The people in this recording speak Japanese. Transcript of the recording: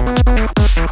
フフフ。